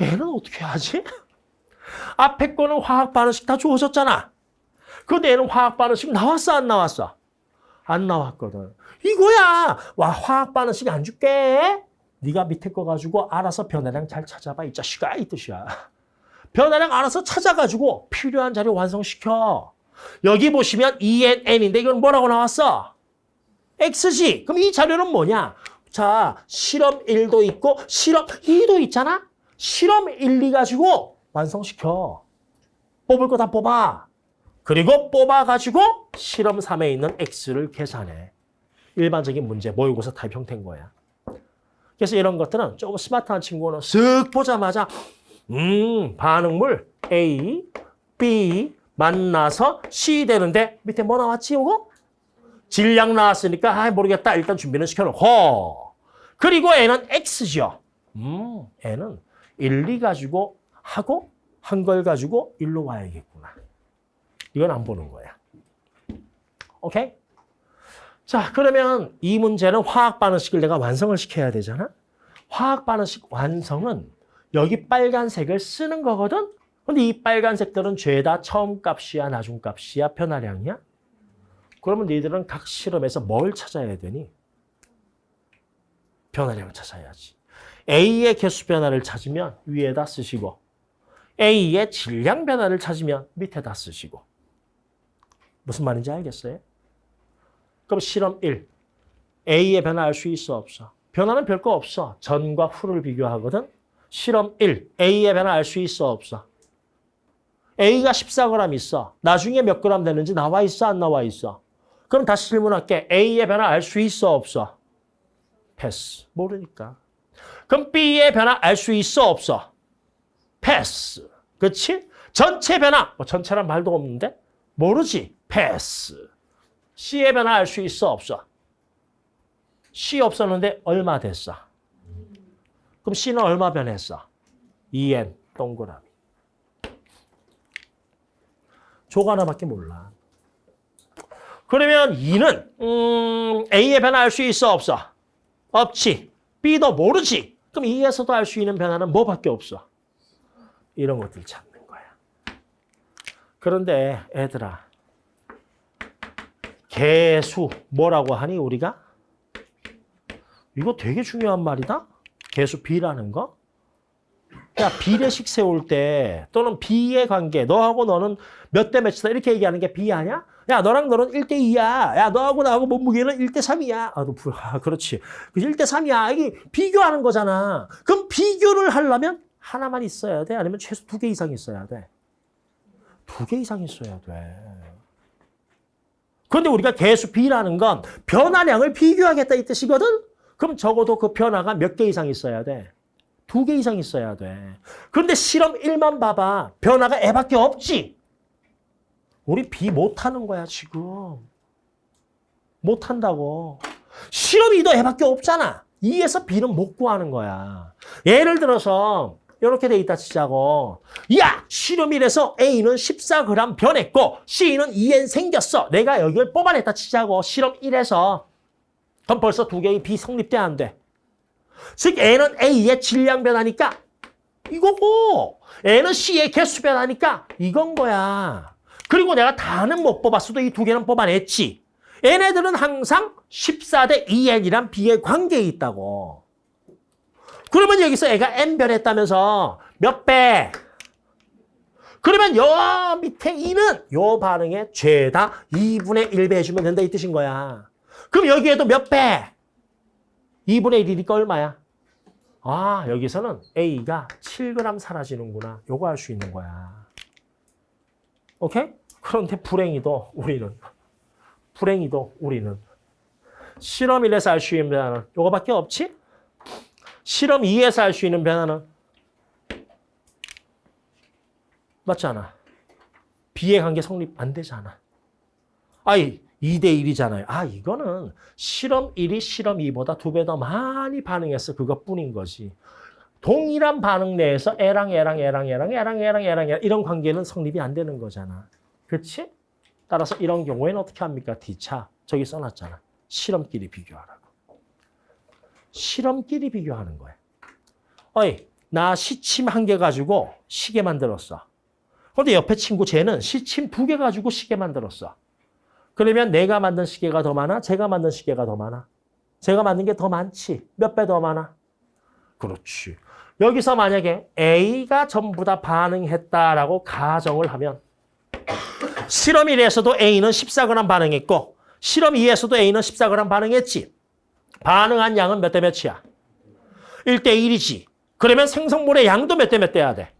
얘는 어떻게 하지? 앞에 거는 화학 반응식 다 주어졌잖아. 근데 얘는 화학 반응식 나왔어 안 나왔어? 안 나왔거든. 이거야. 와 화학 반응식 안 줄게. 네가 밑에 거 가지고 알아서 변화량 잘 찾아봐 이 자식아 이 뜻이야. 변화량 알아서 찾아가지고 필요한 자료 완성시켜. 여기 보시면 ENN인데 이건 뭐라고 나왔어? X지. 그럼 이 자료는 뭐냐? 자, 실험 1도 있고 실험 2도 있잖아? 실험 1, 2 가지고 완성시켜. 뽑을 거 다 뽑아. 그리고 뽑아가지고 실험 3에 있는 X를 계산해. 일반적인 문제, 모의고사 타입 형태인 거야. 그래서 이런 것들은 조금 스마트한 친구는 쓱 보자마자 음, 반응물 A, B 만나서 C 되는데 밑에 뭐 나왔지, 이거? 질량 나왔으니까 아 모르겠다. 일단 준비는 시켜놓고 그리고 N은 X죠. 음, N은 1, 2 가지고 하고 한 걸 가지고 일로 와야겠구나. 이건 안 보는 거야. 오케이? 자, 그러면 이 문제는 화학 반응식을 내가 완성을 시켜야 되잖아. 화학 반응식 완성은 여기 빨간색을 쓰는 거거든. 근데 이 빨간색들은 죄다 처음 값이야, 나중 값이야, 변화량이야? 그러면 너희들은 각 실험에서 뭘 찾아야 되니? 변화량을 찾아야지. A의 개수 변화를 찾으면 위에다 쓰시고 A의 질량 변화를 찾으면 밑에다 쓰시고 무슨 말인지 알겠어요? 그럼 실험 1. A의 변화 알 수 있어 없어? 변화는 별거 없어. 전과 후를 비교하거든. 실험 1. A의 변화 알 수 있어 없어? A가 14g 있어. 나중에 몇 g 되는지 나와 있어 안 나와 있어? 그럼 다시 질문할게. A의 변화 알 수 있어 없어? 패스. 모르니까. 그럼 B의 변화 알 수 있어 없어? 패스. 그렇지? 전체 변화. 뭐 전체란 말도 없는데? 모르지. 패스. C의 변화 알 수 있어 없어? C 없었는데 얼마 됐어? 그럼 C는 얼마 변했어? 2N 동그라미. 조가 하나밖에 몰라. 그러면 2는 음, A의 변화 알 수 있어 없어? 없지. B도 모르지. 그럼 2에서도 알 수 있는 변화는 뭐밖에 없어? 이런 것들 찾는 거야. 그런데 애들아 개수 뭐라고 하니 우리가? 이거 되게 중요한 말이다. 개수 B라는 거. 야 비례식 세울 때 또는 B의 관계 너하고 너는 몇 대 몇이다 이렇게 얘기하는 게 B 아니야? 야 너랑 너는 1대 2야. 야 너하고 나하고 몸무게는 1대 3이야. 아, 너, 아 그렇지. 1대 3이야. 이게 비교하는 거잖아. 그럼 비교를 하려면 하나만 있어야 돼? 아니면 최소 두 개 이상 있어야 돼? 두 개 이상 있어야 돼. 그런데 우리가 개수 B라는 건 변화량을 비교하겠다 이 뜻이거든? 그럼 적어도 그 변화가 몇 개 이상 있어야 돼? 두 개 이상 있어야 돼. 그런데 실험 1만 봐봐. 변화가 애밖에 없지? 우리 B 못하는 거야 지금. 못한다고. 실험 2도 애밖에 없잖아. 2에서 B는 못 구하는 거야. 예를 들어서 이렇게 돼 있다 치자고. 야! 실험 1에서 A는 14g 변했고 C는 2N 생겼어. 내가 여기를 뽑아냈다 치자고. 실험 1에서. 그럼 벌써 두 개의 B 성립돼 안 돼? 즉 N은 A의 질량 변화니까 이거고 N은 C의 개수 변화니까 이건 거야. 그리고 내가 다는 못 뽑았어도 이 두 개는 뽑아냈지. 얘네들은 항상 14대 2N이란 B의 관계에 있다고. 그러면 여기서 애가 N 변했다면서 몇 배? 그러면 요 밑에 2는 요 반응에 죄다 2분의 1배 해주면 된다 이 뜻인 거야. 그럼 여기에도 몇 배? 2분의 1이니까 얼마야? 아, 여기서는 A가 7g 사라지는구나. 요거 알수 있는 거야. 오케이? 그런데 불행히도 우리는, 불행히도 우리는 실험 1에서 알 수 있는 변화는 요거밖에 없지? 실험 2에서 알 수 있는 변화는 맞잖아. 비의 관계 성립 안 되잖아. 아이, 2대 1이잖아요. 아, 이거는 실험 1이 실험 2보다 두 배 더 많이 반응했어. 그것뿐인 거지. 동일한 반응 내에서 애랑 애랑 애랑 애랑 애랑 애랑 애랑 이런 관계는 성립이 안 되는 거잖아. 그렇지? 따라서 이런 경우에는 어떻게 합니까? D차. 저기 써놨잖아. 실험끼리 비교하라고. 실험끼리 비교하는 거야. 어이, 나 시침 한 개 가지고 시계 만들었어. 근데 옆에 친구 쟤는 시침 두 개 가지고 시계 만들었어. 그러면 내가 만든 시계가 더 많아? 제가 만든 시계가 더 많아? 제가 만든 게 더 많지. 몇 배 더 많아? 그렇지. 여기서 만약에 A가 전부 다 반응했다라고 가정을 하면 실험 1에서도 A는 14g 반응했고 실험 2에서도 A는 14g 반응했지. 반응한 양은 몇 대 몇이야? 1대 1이지. 그러면 생성물의 양도 몇 대몇 대야 돼?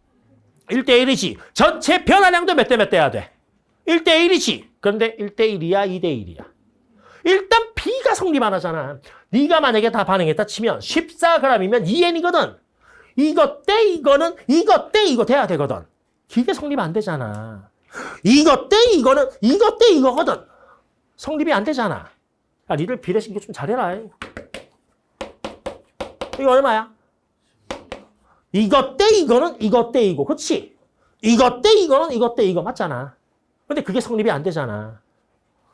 1대 1이지. 전체 변화량도 몇 대몇 대야 돼? 1대 1이지. 그런데 1대 1이야, 2대 1이야. 일단 B가 성립 안 하잖아. 네가 만약에 다 반응했다 치면 14g이면 2N이거든. 이거 때 이거는 이거 때 이거 돼야 되거든. 기계 성립 안 되잖아. 이거 때 이거는 이거 때 이거거든. 성립이 안 되잖아. 야, 니들 비례신경 좀 잘해라. 이거 얼마야? 이거 때 이거는 이거 때 이거. 그렇지? 이거 때 이거는 이거 때 이거 맞잖아. 근데 그게 성립이 안 되잖아.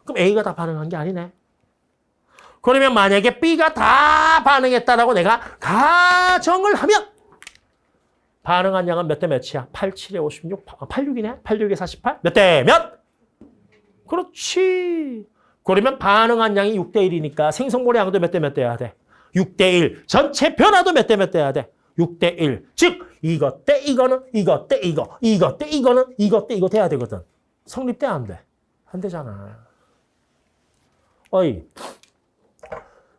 그럼 A가 다 반응한 게 아니네. 그러면 만약에 B가 다 반응했다라고 내가 가정을 하면 반응한 양은 몇 대 몇이야? 8, 7에 56, 86이네? 86에 48? 몇 대 몇? 그렇지. 그러면 반응한 양이 6대 1이니까 생성물의 양도 몇 대 몇 돼야 돼? 6대 1. 전체 변화도 몇 대 몇 돼야 돼? 6대 1. 즉 이것 때 이거는 이것 때 이거, 이것 때 이거는 이것 때 이거 돼야 되거든. 성립돼 안 돼? 안 되잖아. 어이.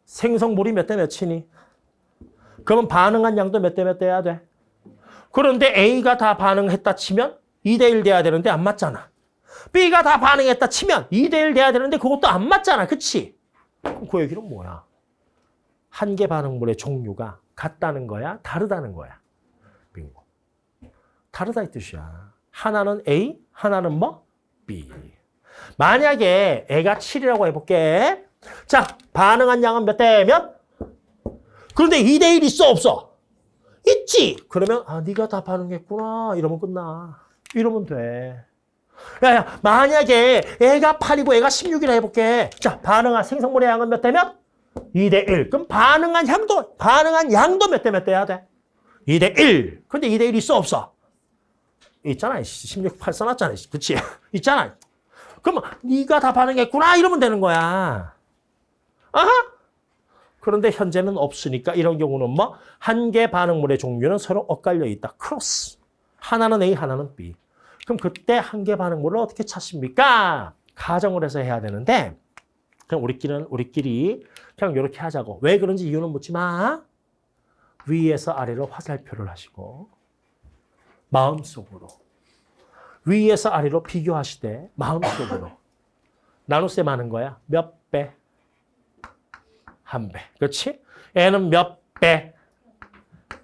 생성물이 몇 대 몇이니? 그러면 반응한 양도 몇 대 몇 돼야 돼? 그런데 A가 다 반응했다 치면 2대 1 돼야 되는데 안 맞잖아. B가 다 반응했다 치면 2대 1 돼야 되는데 그것도 안 맞잖아. 그치? 그럼 그 얘기는 뭐야? 한 개 반응물의 종류가 같다는 거야? 다르다는 거야? 빙고. 다르다 이 뜻이야. 하나는 A, 하나는 뭐? B. 만약에 애가 7이라고 해볼게. 자, 반응한 양은 몇 대 몇? 그런데 2대 1 있어 없어? 있지. 그러면 아 네가 다 반응했구나. 이러면 끝나. 이러면 돼. 야야 만약에 애가 8이고 애가 16이라 해볼게. 자 반응한 생성물의 양은 몇 대 몇? 2 대 1. 그럼 반응한 양도 반응한 양도 몇 대몇 돼야 돼? 2 대 1. 근데 2 대 1 있어 없어? 있잖아. 16, 8 써놨잖아. 그치? 있잖아. 그러면 네가 다 반응했구나 이러면 되는 거야. 아하? 그런데 현재는 없으니까 이런 경우는 뭐? 한 개 반응물의 종류는 서로 엇갈려 있다. 크로스. 하나는 A, 하나는 B. 그럼 그때 한 개 반응물을 어떻게 찾습니까? 가정을 해서 해야 되는데 그냥 우리끼리는 우리끼리 그냥 이렇게 하자고. 왜 그런지 이유는 묻지 마. 위에서 아래로 화살표를 하시고 마음속으로 위에서 아래로 비교하시되 마음속으로 나눗셈 하는 거야. 몇 배? 한 배. 그렇지? 애는 몇 배?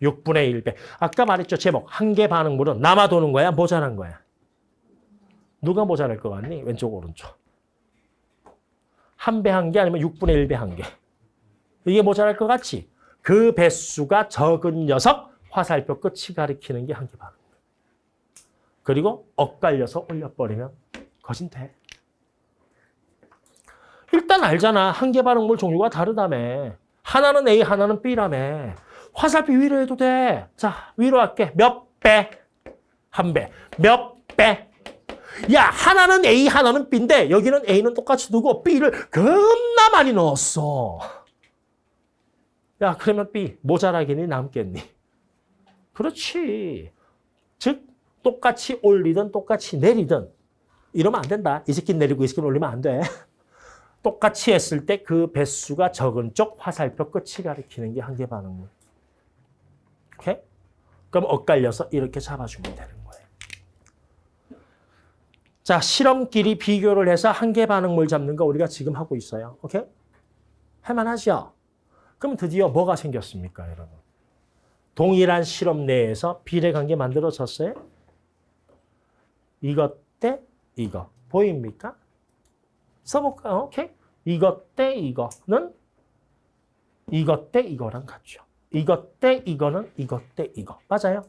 6분의 1배. 아까 말했죠. 제목. 한 개 반응물은 남아 도는 거야? 모자란 거야? 누가 모자랄 것 같니? 왼쪽, 오른쪽. 한 배 한 개 아니면 6분의 1배 한 개. 이게 모자랄 것 같지? 그 배수가 적은 녀석 화살표 끝이 가리키는 게 한 개 반응. 그리고 엇갈려서 올려버리면 거진 돼. 일단 알잖아. 한 개 반응물 종류가 다르다며. 하나는 A, 하나는 B라며. 화살표 위로 해도 돼. 자, 위로 할게. 몇 배? 한 배. 몇 배? 야, 하나는 A, 하나는 B인데 여기는 A는 똑같이 두고 B를 겁나 많이 넣었어. 야, 그러면 B 모자라겠니? 남겠니? 그렇지. 즉 똑같이 올리든 똑같이 내리든 이러면 안 된다. 이 새끼 내리고 이 새끼 올리면 안 돼. 똑같이 했을 때 그 배수가 적은 쪽 화살표 끝이 가리키는 게한개 반응물. 오케이? 그럼 엇갈려서 이렇게 잡아주면 되는 거예요. 자, 실험끼리 비교를 해서 한개 반응물 잡는 거 우리가 지금 하고 있어요. 오케이? 할만하죠? 그럼 드디어 뭐가 생겼습니까, 여러분? 동일한 실험 내에서 비례관계 만들어졌어요? 이것 대 이거. 보입니까? 써볼까요? 오케이? 이것 대 이거는 이것 대 이거랑 같죠. 이것 대 이거는 이것 대 이거. 맞아요?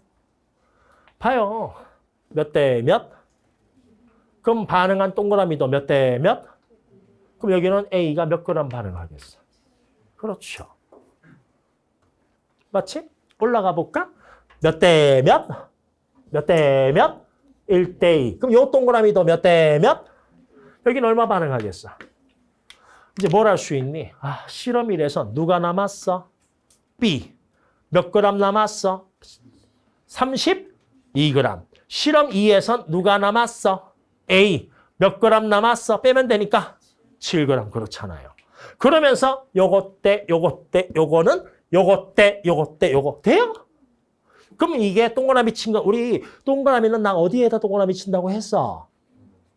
봐요. 몇 대 몇? 그럼 반응한 동그라미도 몇 대 몇? 그럼 여기는 A가 몇 그램 반응하겠어? 그렇죠. 맞지? 올라가 볼까? 몇 대 몇? 몇 대 몇? 1대 2. 그럼 요 동그라미도 몇 대 몇? 여기는 얼마 반응하겠어? 이제 뭘 할 수 있니? 아, 실험 1에서 누가 남았어? B. 몇 그램 남았어? 32g. 실험 2에선 누가 남았어? A. 몇 그램 남았어? 빼면 되니까 7g. 그렇잖아요. 그러면서 요거 때, 요거 때, 요거는 요거 때, 요거 때, 요거 돼요? 그럼 이게 동그라미 친 거, 우리 동그라미는 나 어디에다 동그라미 친다고 했어?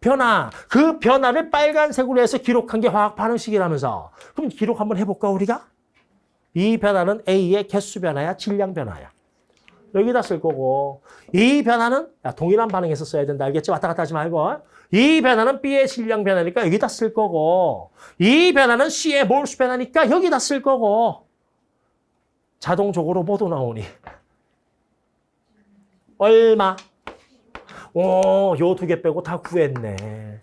변화. 그 변화를 빨간색으로 해서 기록한 게 화학 반응식이라면서. 그럼 기록 한번 해볼까, 우리가? 이 변화는 A의 개수 변화야, 질량 변화야. 여기다 쓸 거고 이 변화는 야, 동일한 반응에서 써야 된다. 알겠지? 왔다 갔다 하지 말고. 이 변화는 B의 질량 변화니까 여기다 쓸 거고 이 변화는 C의 몰수 변화니까 여기다 쓸 거고 자동적으로 모두 나오니 얼마? 오, 요 두 개 빼고 다 구했네.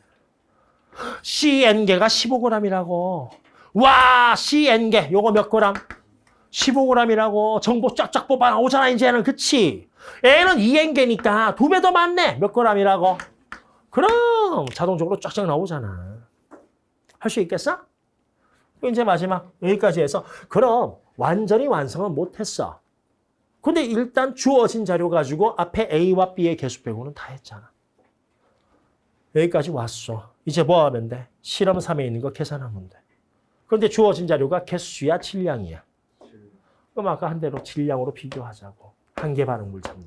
CN개가 15g이라고. 와, CN개 요거 몇 그램? 15g이라고 정보 쫙쫙 뽑아 나오잖아 이제는 그치? N은 2N개니까 두 배 더 많네 몇 g이라고? 그럼 자동적으로 쫙쫙 나오잖아 할 수 있겠어? 이제 마지막 여기까지 해서 그럼 완전히 완성은 못했어 근데 일단 주어진 자료 가지고 앞에 A와 B의 개수 빼고는 다 했잖아 여기까지 왔어 이제 뭐 하면 돼? 실험 3에 있는 거 계산하면 돼 그런데 주어진 자료가 개수야 질량이야 그럼 아까 한 대로 질량으로 비교하자고. 한계 반응물 잡는.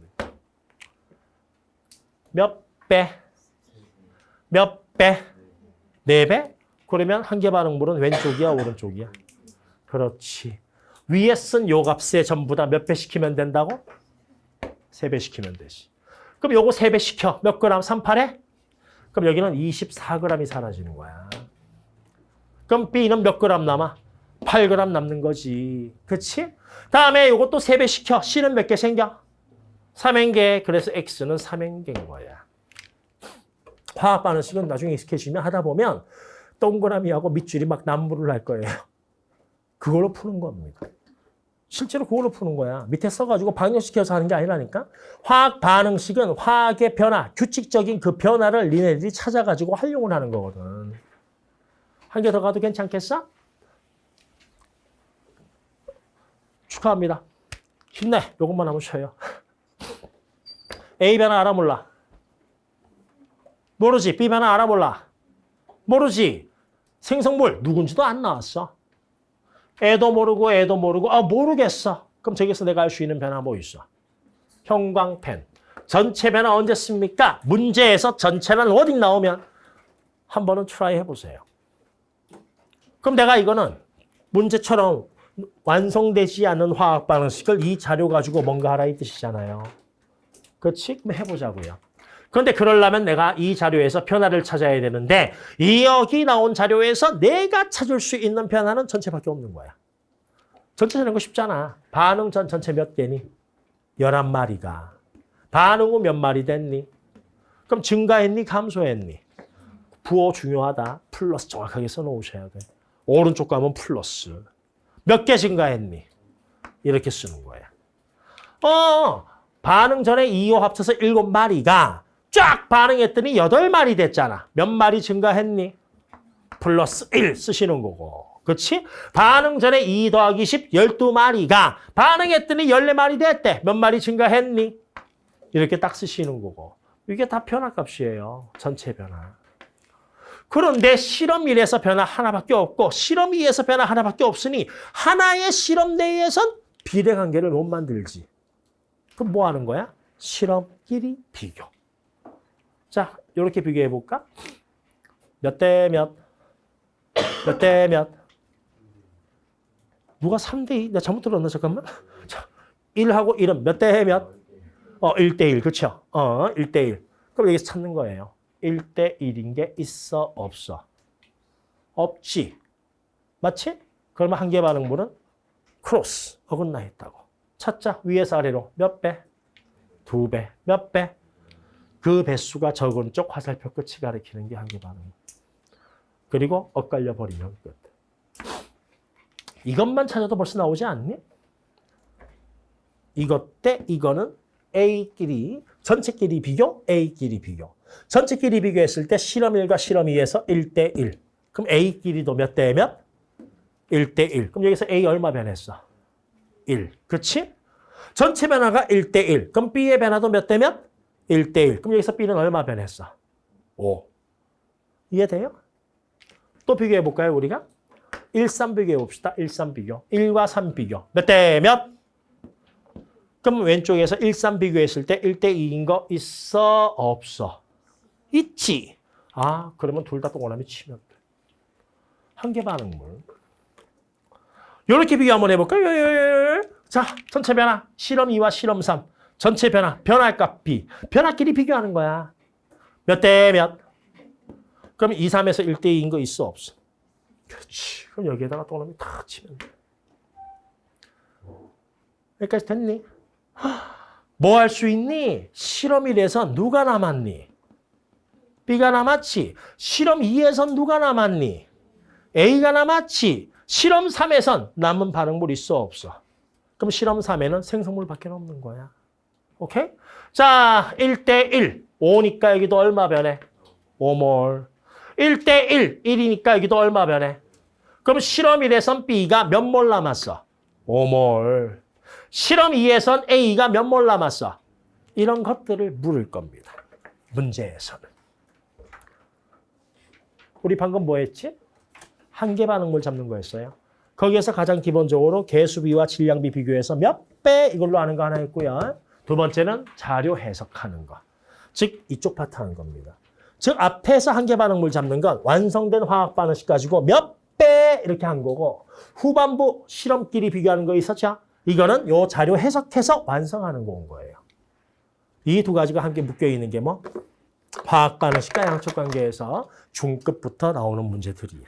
몇 배? 몇 배? 네 배? 그러면 한계 반응물은 왼쪽이야, 오른쪽이야? 그렇지. 위에 쓴 요 값에 전부 다 몇 배 시키면 된다고? 세배 시키면 되지. 그럼 요거 세배 시켜. 몇 그램? 38에? 그럼 여기는 24g이 사라지는 거야. 그럼 B는 몇 그램 남아? 8g 남는 거지. 그치? 다음에 이것도 3배 시켜. C는 몇 개 생겨? 3행개. 그래서 X는 3행개인 거야. 화학 반응식은 나중에 익숙해지면 하다 보면 동그라미하고 밑줄이 막 남부를 할 거예요. 그걸로 푸는 겁니다. 실제로 그걸로 푸는 거야. 밑에 써가지고 방역시켜서 하는 게 아니라니까. 화학 반응식은 화학의 변화, 규칙적인 그 변화를 니네들이 찾아가지고 활용을 하는 거거든. 한 개 더 가도 괜찮겠어? 축하합니다. 힘내. 요것만 하면 쉬어요. A 변화 알아 몰라? 모르지. B 변화 알아 몰라? 모르지. 생성물 누군지도 안 나왔어. 애도 모르고 애도 모르고 아 모르겠어. 그럼 저기서 내가 알수 있는 변화 뭐 있어? 형광펜. 전체 변화 언제 씁니까? 문제에서 전체는 워딩 나오면 한 번은 try 해보세요. 그럼 내가 이거는 문제처럼 완성되지 않은 화학 반응식을 이 자료 가지고 뭔가 하라 이 뜻이잖아요. 그렇지? 그럼 해보자고요. 그런데 그러려면 내가 이 자료에서 변화를 찾아야 되는데 이 여기 나온 자료에서 내가 찾을 수 있는 변화는 전체밖에 없는 거야. 전체 찾는 거 쉽잖아. 반응 전 전체 몇 개니? 11마리가. 반응 후 몇 마리 됐니? 그럼 증가했니? 감소했니? 부호 중요하다. 플러스 정확하게 써놓으셔야 돼. 오른쪽 가면 플러스. 몇 개 증가했니? 이렇게 쓰는 거야. 어, 반응 전에 2호 합쳐서 7마리가 쫙 반응했더니 8마리 됐잖아. 몇 마리 증가했니? 플러스 1 쓰시는 거고. 그렇지? 반응 전에 2 더하기 10, 12마리가 반응했더니 14마리 됐대. 몇 마리 증가했니? 이렇게 딱 쓰시는 거고. 이게 다 변화값이에요. 전체 변화. 그런데 실험 1에서 변화 하나밖에 없고 실험 2에서 변화 하나밖에 없으니 하나의 실험 내에선 비례관계를 못 만들지. 그럼 뭐 하는 거야? 실험 1이 비교. 자, 이렇게 비교해 볼까? 몇 대 몇? 몇 대 몇? 누가 3대 2? 나 잘못 들었나? 잠깐만. 자, 1하고 1은 몇 대 몇? 어, 1대 1. 그렇죠? 어, 1대 1. 그럼 여기서 찾는 거예요. 1대 1인 게 있어 없어? 없지. 맞지? 그러면 한계 반응물은 크로스, 어긋나 있다고. 찾자. 위에서 아래로 몇 배? 두 배. 몇 배? 그 배수가 적은 쪽 화살표 끝이 가리키는 게 한계 반응. 그리고 엇갈려 버리면 끝. 이것만 찾아도 벌써 나오지 않니? 이것 대 이거는 A끼리 전체끼리 비교, A끼리 비교. 전체끼리 비교했을 때 실험 1과 실험 2에서 1대 1. 그럼 A끼리도 몇 대 몇? 1대 1. 그럼 여기서 A 얼마 변했어? 1. 그렇지? 전체 변화가 1대 1. 그럼 B의 변화도 몇 대 몇? 1대 1. 그럼 여기서 B는 얼마 변했어? 5. 이해돼요? 또 비교해 볼까요, 우리가? 1, 3 비교해 봅시다. 1, 3 비교. 1과 3 비교. 몇 대 몇? 그럼 왼쪽에서 1, 3 비교했을 때 1대 2인 거 있어? 없어? 있지. 아, 그러면 둘 다 동그라미 치면 돼. 한개 반응물. 이렇게 비교 한번 해볼까요? 자, 전체 변화. 실험 2와 실험 3. 전체 변화. 변화값 B. 변화끼리 비교하는 거야. 몇 대 몇? 그럼 2, 3에서 1대 2인 거 있어? 없어? 그렇지. 그럼 여기에다가 동그라미 탁 치면 돼. 여기까지 됐니? 뭐 할 수 있니? 실험 1에서 누가 남았니? B가 남았지. 실험 2에선 누가 남았니? A가 남았지. 실험 3에선 남은 반응물 있어 없어? 그럼 실험 3에는 생성물밖에 없는 거야. 오케이? 자, 1대 1. 5니까 여기도 얼마 변해? 5몰. 1대 1. 1이니까 여기도 얼마 변해? 그럼 실험 1에선 B가 몇 몰 남았어? 5몰. 실험 2에선 A가 몇 몰 남았어? 이런 것들을 물을 겁니다. 문제에서는. 우리 방금 뭐 했지? 한계 반응물 잡는 거였어요. 거기에서 가장 기본적으로 개수비와 질량비 비교해서 몇 배 이걸로 아는 거 하나 있고요. 두 번째는 자료 해석하는 거. 즉 이쪽 파트 하는 겁니다. 즉 앞에서 한계 반응물 잡는 건 완성된 화학 반응식 가지고 몇 배 이렇게 한 거고 후반부 실험끼리 비교하는 거 있었죠? 이거는 요 자료 해석해서 완성하는 거온 거예요. 이 두 가지가 함께 묶여 있는 게 뭐? 화학 반응식과 양적 관계에서 중급부터 나오는 문제들이야.